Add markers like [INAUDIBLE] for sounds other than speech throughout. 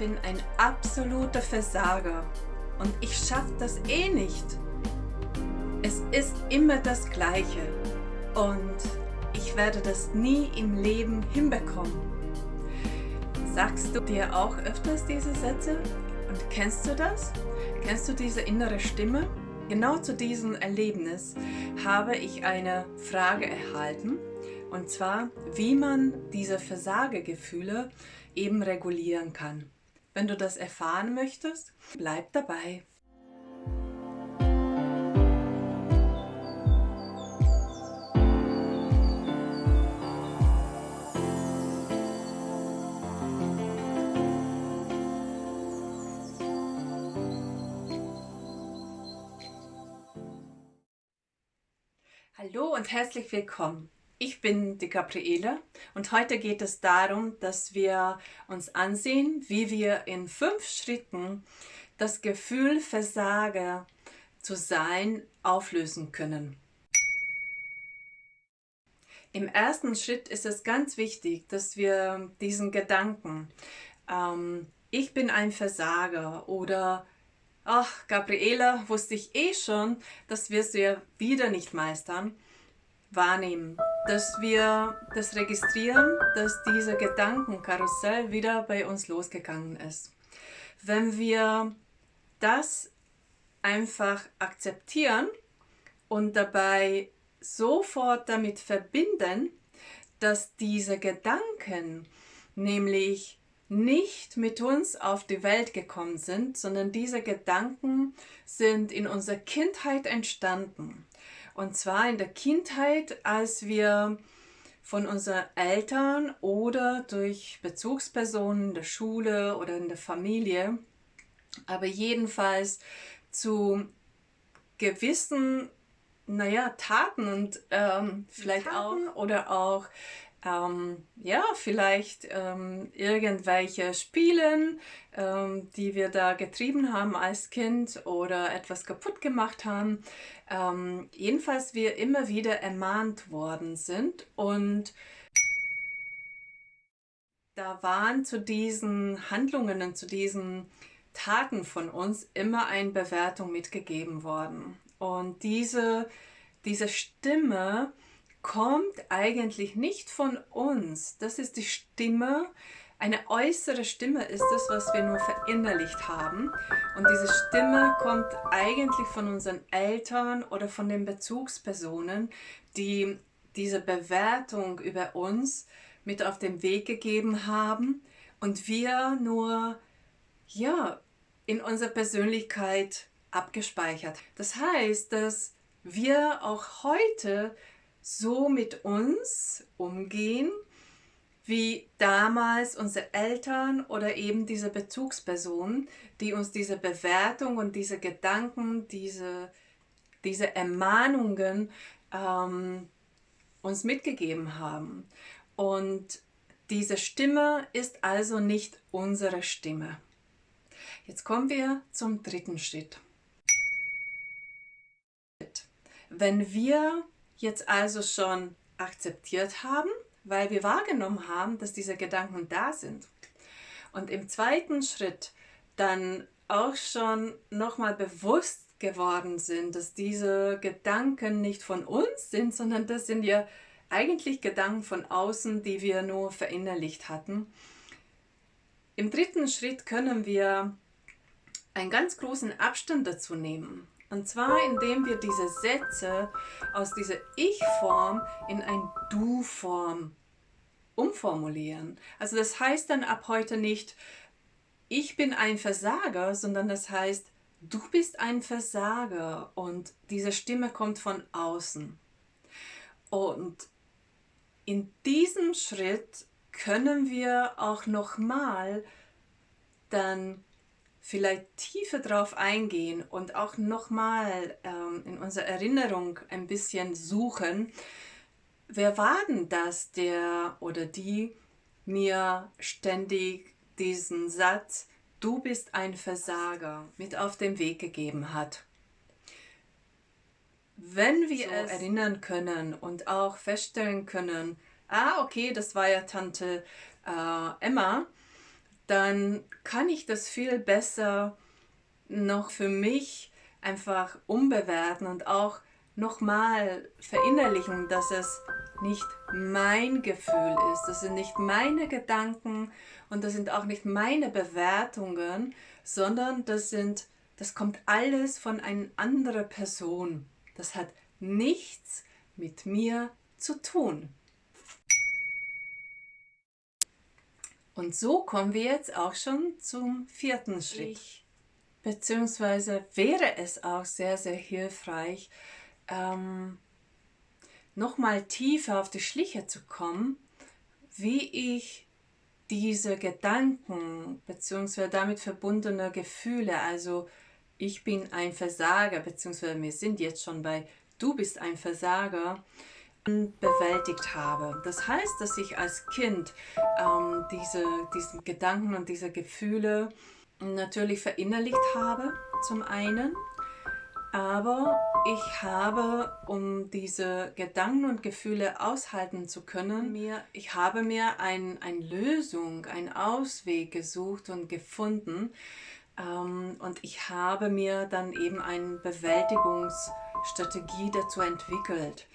bin ein absoluter Versager und ich schaffe das eh nicht. Es ist immer das Gleiche und ich werde das nie im Leben hinbekommen. Sagst du dir auch öfters diese Sätze und kennst du das? Kennst du diese innere Stimme? Genau zu diesem Erlebnis habe ich eine Frage erhalten und zwar, wie man diese Versagegefühle eben regulieren kann. Wenn du das erfahren möchtest, bleib dabei. Hallo und herzlich willkommen. Ich bin die Gabriele und heute geht es darum, dass wir uns ansehen, wie wir in fünf Schritten das Gefühl Versager zu sein auflösen können. Im ersten Schritt ist es ganz wichtig, dass wir diesen Gedanken, ähm, ich bin ein Versager oder ach, Gabriela, wusste ich eh schon, das wirst du ja wieder nicht meistern, wahrnehmen, dass wir das registrieren, dass dieser Gedankenkarussell wieder bei uns losgegangen ist. Wenn wir das einfach akzeptieren und dabei sofort damit verbinden, dass diese Gedanken nämlich nicht mit uns auf die Welt gekommen sind, sondern diese Gedanken sind in unserer Kindheit entstanden. Und zwar in der Kindheit, als wir von unseren Eltern oder durch Bezugspersonen in der Schule oder in der Familie, aber jedenfalls zu gewissen naja, Taten und ähm, vielleicht Taten. auch oder auch ähm, ja, vielleicht ähm, irgendwelche Spielen, ähm, die wir da getrieben haben als Kind oder etwas kaputt gemacht haben. Ähm, jedenfalls wir immer wieder ermahnt worden sind und da waren zu diesen Handlungen und zu diesen Taten von uns immer eine Bewertung mitgegeben worden. Und diese, diese Stimme, kommt eigentlich nicht von uns. Das ist die Stimme, eine äußere Stimme ist es, was wir nur verinnerlicht haben. Und diese Stimme kommt eigentlich von unseren Eltern oder von den Bezugspersonen, die diese Bewertung über uns mit auf den Weg gegeben haben und wir nur ja, in unserer Persönlichkeit abgespeichert. Das heißt, dass wir auch heute so mit uns umgehen, wie damals unsere Eltern oder eben diese Bezugspersonen, die uns diese Bewertung und diese Gedanken, diese, diese Ermahnungen ähm, uns mitgegeben haben. Und diese Stimme ist also nicht unsere Stimme. Jetzt kommen wir zum dritten Schritt. Wenn wir jetzt also schon akzeptiert haben, weil wir wahrgenommen haben, dass diese Gedanken da sind. Und im zweiten Schritt dann auch schon nochmal bewusst geworden sind, dass diese Gedanken nicht von uns sind, sondern das sind ja eigentlich Gedanken von außen, die wir nur verinnerlicht hatten. Im dritten Schritt können wir einen ganz großen Abstand dazu nehmen und zwar, indem wir diese Sätze aus dieser Ich-Form in ein Du-Form umformulieren. Also das heißt dann ab heute nicht, ich bin ein Versager, sondern das heißt, du bist ein Versager und diese Stimme kommt von außen. Und in diesem Schritt können wir auch nochmal dann vielleicht tiefer drauf eingehen und auch nochmal ähm, in unserer Erinnerung ein bisschen suchen, wer war denn das, der oder die mir ständig diesen Satz, du bist ein Versager, mit auf den Weg gegeben hat. Wenn wir so es erinnern können und auch feststellen können, ah okay, das war ja Tante äh, Emma, dann kann ich das viel besser noch für mich einfach umbewerten und auch nochmal verinnerlichen, dass es nicht mein Gefühl ist, das sind nicht meine Gedanken und das sind auch nicht meine Bewertungen, sondern das sind, das kommt alles von einer anderen Person. Das hat nichts mit mir zu tun. Und so kommen wir jetzt auch schon zum vierten Schritt. Ich, beziehungsweise wäre es auch sehr, sehr hilfreich, ähm, nochmal tiefer auf die Schliche zu kommen, wie ich diese Gedanken bzw. damit verbundene Gefühle, also ich bin ein Versager, beziehungsweise wir sind jetzt schon bei du bist ein Versager, bewältigt habe. Das heißt, dass ich als Kind ähm, diese, diesen Gedanken und diese Gefühle natürlich verinnerlicht habe, zum einen, aber ich habe, um diese Gedanken und Gefühle aushalten zu können, mir, ich habe mir ein, eine Lösung, einen Ausweg gesucht und gefunden. Ähm, und ich habe mir dann eben eine Bewältigungsstrategie dazu entwickelt.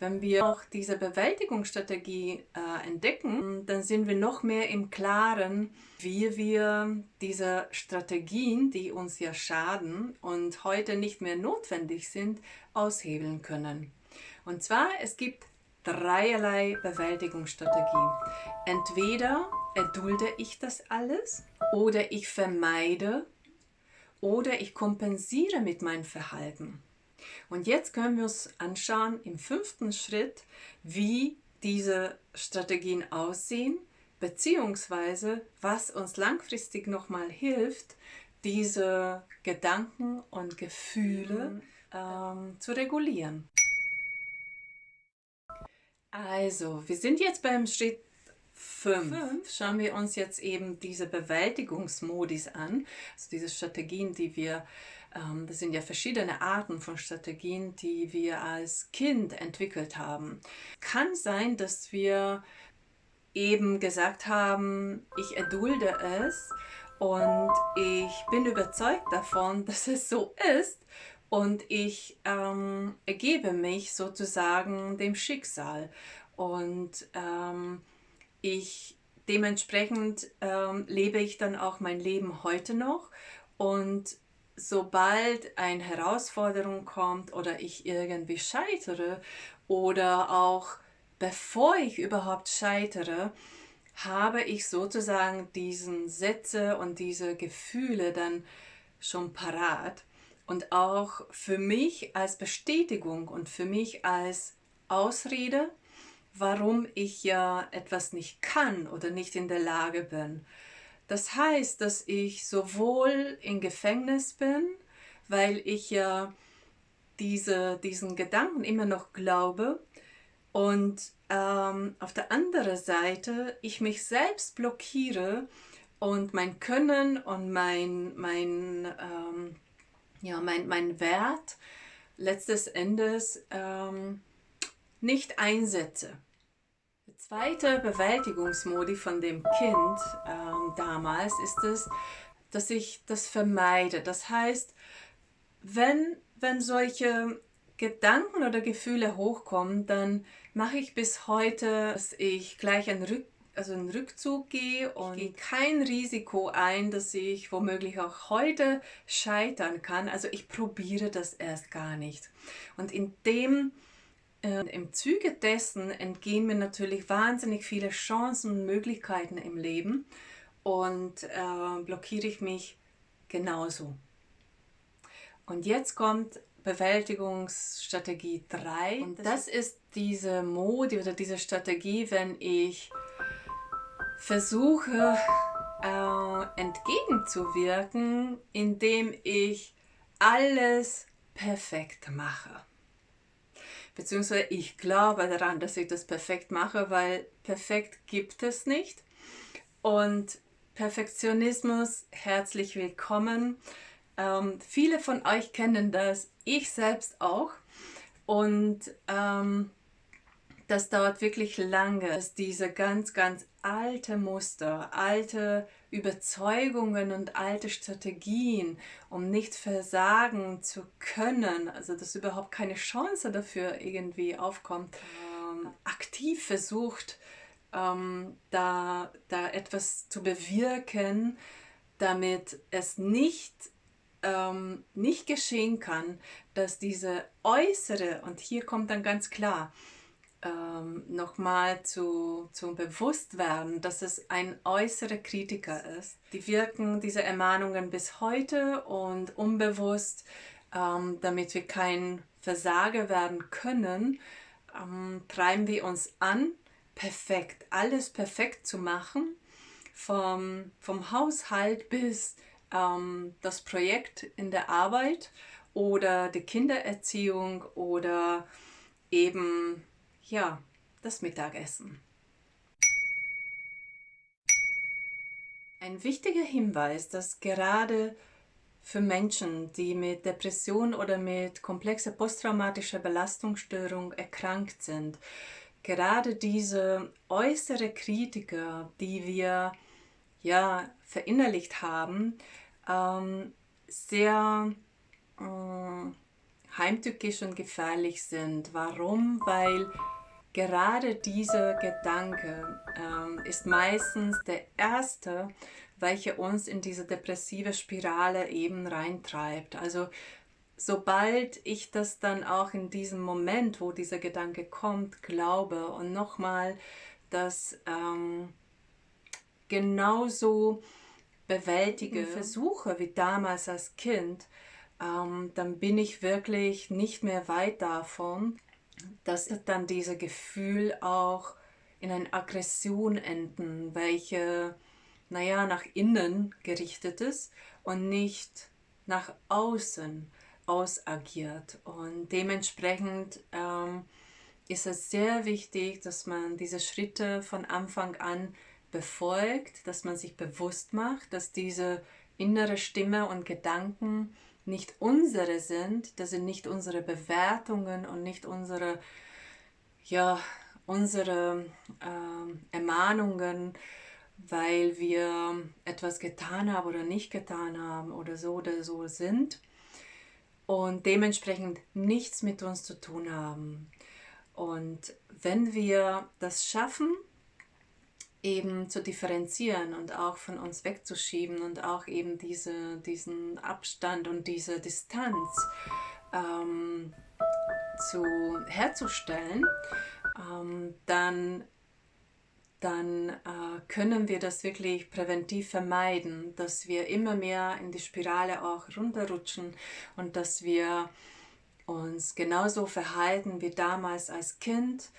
Wenn wir auch diese Bewältigungsstrategie äh, entdecken, dann sind wir noch mehr im Klaren, wie wir diese Strategien, die uns ja schaden und heute nicht mehr notwendig sind, aushebeln können. Und zwar, es gibt dreierlei Bewältigungsstrategien. Entweder erdulde ich das alles oder ich vermeide oder ich kompensiere mit meinem Verhalten. Und jetzt können wir uns anschauen im fünften Schritt, wie diese Strategien aussehen, beziehungsweise was uns langfristig nochmal hilft, diese Gedanken und Gefühle mhm. ähm, zu regulieren. Also, wir sind jetzt beim Schritt 5. Schauen wir uns jetzt eben diese Bewältigungsmodis an, also diese Strategien, die wir das sind ja verschiedene Arten von Strategien, die wir als Kind entwickelt haben. Kann sein, dass wir eben gesagt haben, ich erdulde es und ich bin überzeugt davon, [LAUGHS] dass es so ist und ich ähm, ergebe mich sozusagen dem Schicksal und ähm, ich dementsprechend ähm, lebe ich dann auch mein Leben heute noch und sobald eine Herausforderung kommt oder ich irgendwie scheitere oder auch bevor ich überhaupt scheitere, habe ich sozusagen diesen Sätze und diese Gefühle dann schon parat und auch für mich als Bestätigung und für mich als Ausrede, warum ich ja etwas nicht kann oder nicht in der Lage bin. Das heißt, dass ich sowohl im Gefängnis bin, weil ich ja diese, diesen Gedanken immer noch glaube und ähm, auf der anderen Seite ich mich selbst blockiere und mein Können und mein, mein, ähm, ja, mein, mein Wert letztes Endes ähm, nicht einsetze zweite Bewältigungsmodi von dem Kind ähm, damals ist es, dass ich das vermeide. Das heißt, wenn, wenn solche Gedanken oder Gefühle hochkommen, dann mache ich bis heute, dass ich gleich einen, Rück, also einen Rückzug gehe und gehe kein Risiko ein, dass ich womöglich auch heute scheitern kann. Also ich probiere das erst gar nicht. Und in dem Im Zuge dessen entgehen mir natürlich wahnsinnig viele Chancen und Möglichkeiten im Leben und äh, blockiere ich mich genauso. Und jetzt kommt Bewältigungsstrategie 3 und das ist diese Mode oder diese Strategie, wenn ich versuche äh, entgegenzuwirken, indem ich alles perfekt mache beziehungsweise ich glaube daran, dass ich das perfekt mache, weil perfekt gibt es nicht. Und Perfektionismus, herzlich willkommen. Ähm, viele von euch kennen das, ich selbst auch. Und ähm, das dauert wirklich lange, dass diese ganz, ganz alte Muster, alte Überzeugungen und alte Strategien, um nicht versagen zu können, also dass überhaupt keine Chance dafür irgendwie aufkommt, ähm, aktiv versucht, ähm, da, da etwas zu bewirken, damit es nicht ähm, nicht geschehen kann, dass diese äußere, und hier kommt dann ganz klar, ähm, nochmal zu, zu Bewusstwerden, dass es ein äußerer Kritiker ist. Die wirken diese Ermahnungen bis heute und unbewusst, ähm, damit wir kein Versager werden können, ähm, treiben wir uns an, perfekt, alles perfekt zu machen, vom, vom Haushalt bis ähm, das Projekt in der Arbeit oder die Kindererziehung oder eben ja, das Mittagessen. Ein wichtiger Hinweis, dass gerade für Menschen, die mit Depression oder mit komplexer posttraumatischer Belastungsstörung erkrankt sind, gerade diese äußere Kritiker, die wir ja verinnerlicht haben, ähm, sehr äh, heimtückisch und gefährlich sind. Warum? Weil gerade dieser Gedanke ähm, ist meistens der erste, welcher uns in diese depressive Spirale eben reintreibt. Also sobald ich das dann auch in diesem Moment, wo dieser Gedanke kommt, glaube und nochmal das ähm, genauso bewältige, mhm. versuche wie damals als Kind, ähm, dann bin ich wirklich nicht mehr weit davon, dass dann dieses Gefühl auch in eine Aggression enden, welche, naja, nach innen gerichtet ist und nicht nach außen ausagiert. Und dementsprechend ähm, ist es sehr wichtig, dass man diese Schritte von Anfang an befolgt, dass man sich bewusst macht, dass diese innere Stimme und Gedanken nicht unsere sind, das sind nicht unsere Bewertungen und nicht unsere, ja, unsere äh, Ermahnungen, weil wir etwas getan haben oder nicht getan haben oder so oder so sind und dementsprechend nichts mit uns zu tun haben. Und wenn wir das schaffen, eben zu differenzieren und auch von uns wegzuschieben und auch eben diese, diesen Abstand und diese Distanz ähm, zu, herzustellen, ähm, dann, dann äh, können wir das wirklich präventiv vermeiden, dass wir immer mehr in die Spirale auch runterrutschen und dass wir uns genauso verhalten wie damals als Kind.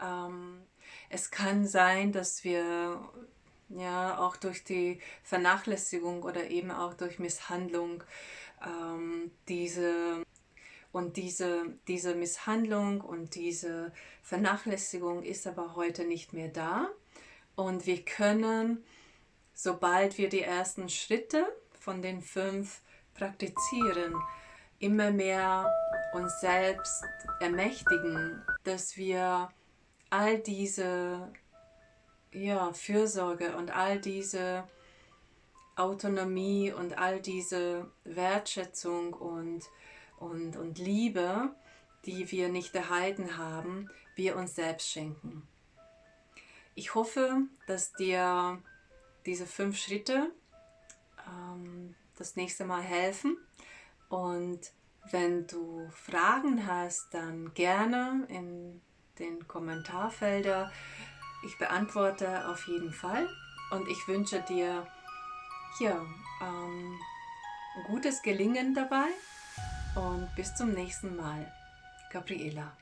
Ähm, es kann sein, dass wir ja auch durch die Vernachlässigung oder eben auch durch Misshandlung ähm, diese und diese, diese Misshandlung und diese Vernachlässigung ist aber heute nicht mehr da. Und wir können, sobald wir die ersten Schritte von den fünf praktizieren, immer mehr uns selbst ermächtigen, dass wir all diese ja, Fürsorge und all diese Autonomie und all diese Wertschätzung und, und, und Liebe, die wir nicht erhalten haben, wir uns selbst schenken. Ich hoffe, dass dir diese fünf Schritte ähm, das nächste Mal helfen und wenn du Fragen hast, dann gerne in den Kommentarfelder. Ich beantworte auf jeden Fall und ich wünsche dir ja, ähm, gutes Gelingen dabei und bis zum nächsten Mal. Gabriela.